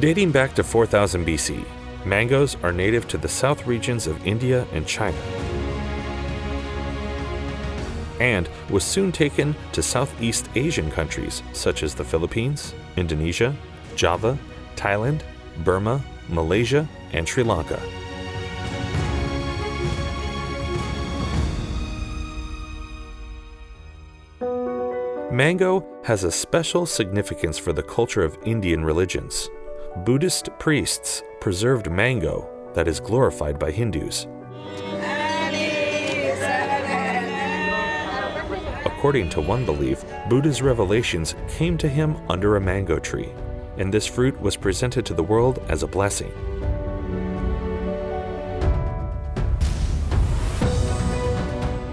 Dating back to 4000 BC, mangoes are native to the south regions of India and China and was soon taken to Southeast Asian countries such as the Philippines, Indonesia, Java, Thailand, Burma, Malaysia, and Sri Lanka. Mango has a special significance for the culture of Indian religions. Buddhist priests preserved mango that is glorified by Hindus. According to one belief, Buddha's revelations came to him under a mango tree, and this fruit was presented to the world as a blessing.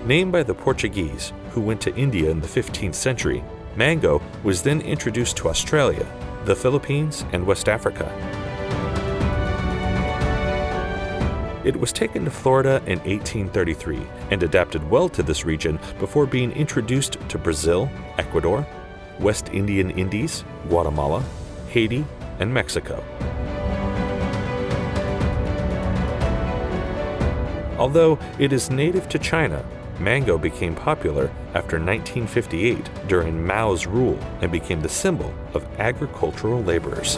Named by the Portuguese, who went to India in the 15th century, mango was then introduced to Australia, the Philippines, and West Africa. It was taken to Florida in 1833 and adapted well to this region before being introduced to Brazil, Ecuador, West Indian Indies, Guatemala, Haiti, and Mexico. Although it is native to China, mango became popular after 1958 during Mao's rule and became the symbol of agricultural laborers.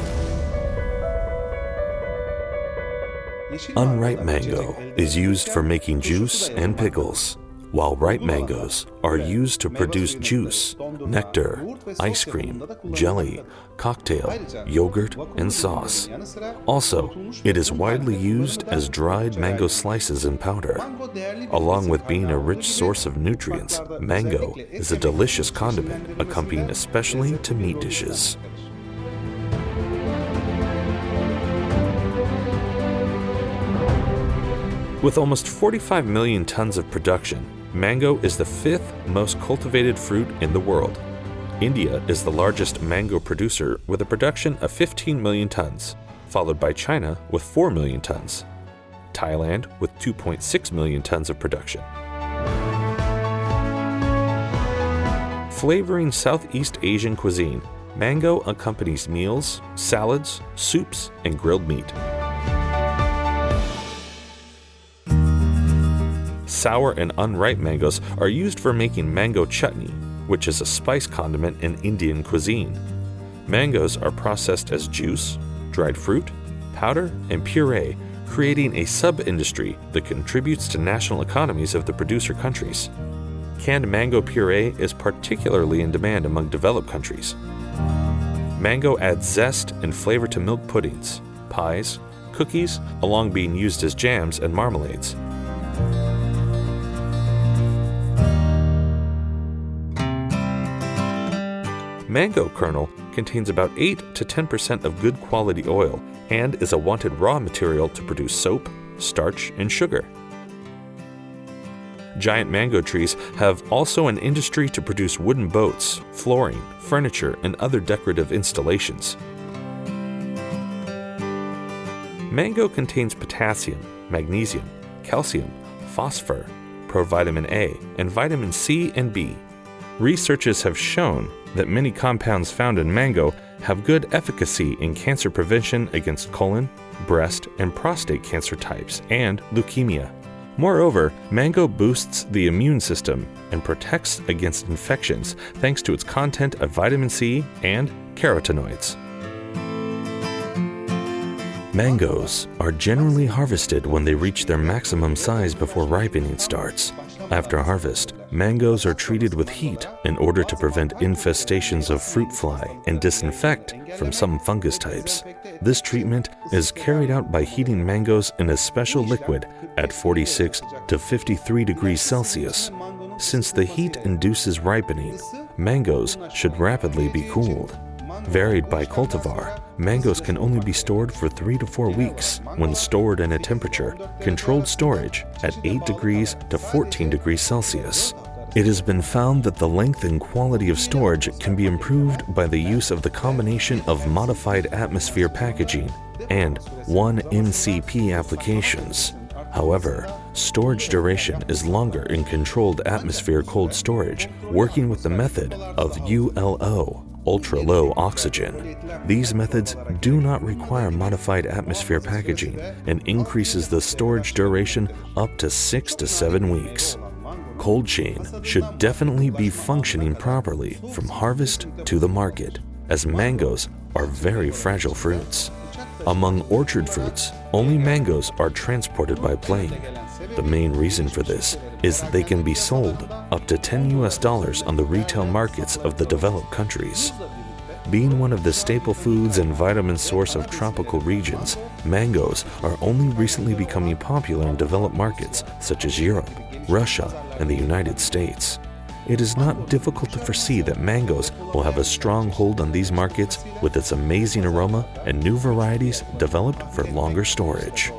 Unripe mango is used for making juice and pickles, while ripe mangoes are used to produce juice, nectar, ice cream, jelly, cocktail, yogurt, and sauce. Also, it is widely used as dried mango slices in powder. Along with being a rich source of nutrients, mango is a delicious condiment accompanying especially to meat dishes. With almost 45 million tons of production, mango is the fifth most cultivated fruit in the world. India is the largest mango producer with a production of 15 million tons, followed by China with 4 million tons, Thailand with 2.6 million tons of production. Flavoring Southeast Asian cuisine, mango accompanies meals, salads, soups, and grilled meat. Sour and unripe mangoes are used for making mango chutney, which is a spice condiment in Indian cuisine. Mangoes are processed as juice, dried fruit, powder, and puree, creating a sub-industry that contributes to national economies of the producer countries. Canned mango puree is particularly in demand among developed countries. Mango adds zest and flavor to milk puddings, pies, cookies, along being used as jams and marmalades. Mango kernel contains about 8 to 10% of good quality oil and is a wanted raw material to produce soap, starch, and sugar. Giant mango trees have also an industry to produce wooden boats, flooring, furniture, and other decorative installations. Mango contains potassium, magnesium, calcium, phosphor, provitamin A, and vitamin C and B. Researchers have shown that many compounds found in mango have good efficacy in cancer prevention against colon, breast, and prostate cancer types and leukemia. Moreover, mango boosts the immune system and protects against infections thanks to its content of vitamin C and carotenoids. Mangoes are generally harvested when they reach their maximum size before ripening starts. After harvest, mangoes are treated with heat in order to prevent infestations of fruit fly and disinfect from some fungus types. This treatment is carried out by heating mangoes in a special liquid at 46 to 53 degrees Celsius. Since the heat induces ripening, mangoes should rapidly be cooled. Varied by cultivar, mangoes can only be stored for 3 to 4 weeks when stored in a temperature controlled storage at 8 degrees to 14 degrees Celsius. It has been found that the length and quality of storage can be improved by the use of the combination of modified atmosphere packaging and 1-MCP applications. However, storage duration is longer in controlled atmosphere cold storage, working with the method of ULO ultra-low oxygen. These methods do not require modified atmosphere packaging and increases the storage duration up to 6 to 7 weeks. Cold chain should definitely be functioning properly from harvest to the market, as mangoes are very fragile fruits. Among orchard fruits, only mangoes are transported by plane. The main reason for this is that they can be sold up to 10 US dollars on the retail markets of the developed countries. Being one of the staple foods and vitamin source of tropical regions, mangoes are only recently becoming popular in developed markets such as Europe, Russia, and the United States. It is not difficult to foresee that mangoes will have a strong hold on these markets with its amazing aroma and new varieties developed for longer storage.